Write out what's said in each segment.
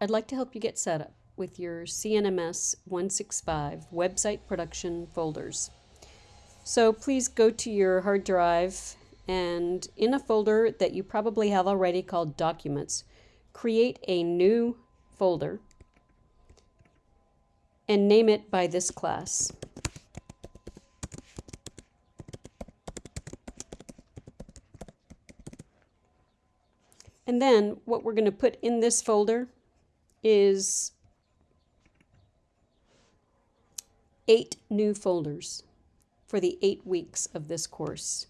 I'd like to help you get set up with your CNMS 165 website production folders. So please go to your hard drive and in a folder that you probably have already called Documents, create a new folder and name it by this class. And then what we're going to put in this folder is eight new folders for the eight weeks of this course.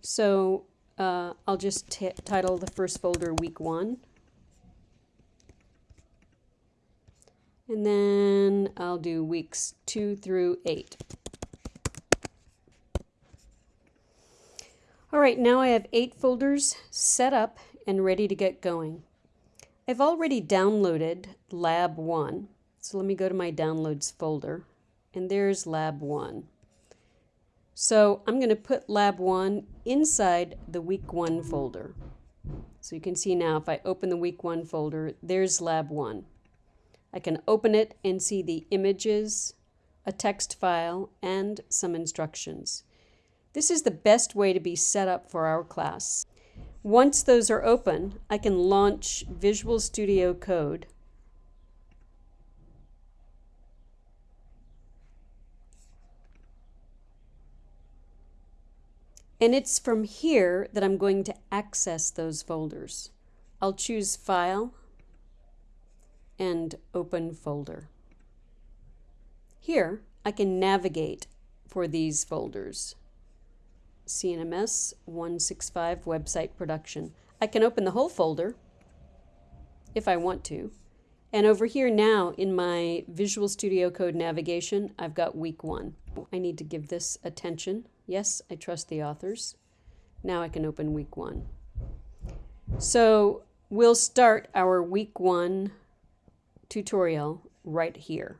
So uh, I'll just title the first folder week one. And then I'll do weeks two through eight. All right, now I have eight folders set up and ready to get going. I've already downloaded Lab 1. So let me go to my downloads folder and there's Lab 1. So I'm going to put Lab 1 inside the Week 1 folder. So you can see now if I open the Week 1 folder, there's Lab 1. I can open it and see the images, a text file, and some instructions. This is the best way to be set up for our class. Once those are open, I can launch Visual Studio Code And it's from here that I'm going to access those folders. I'll choose File and Open Folder. Here, I can navigate for these folders. CNMS 165 Website Production. I can open the whole folder if I want to. And over here now in my Visual Studio Code navigation, I've got week one. I need to give this attention. Yes, I trust the authors. Now I can open week one. So we'll start our week one tutorial right here.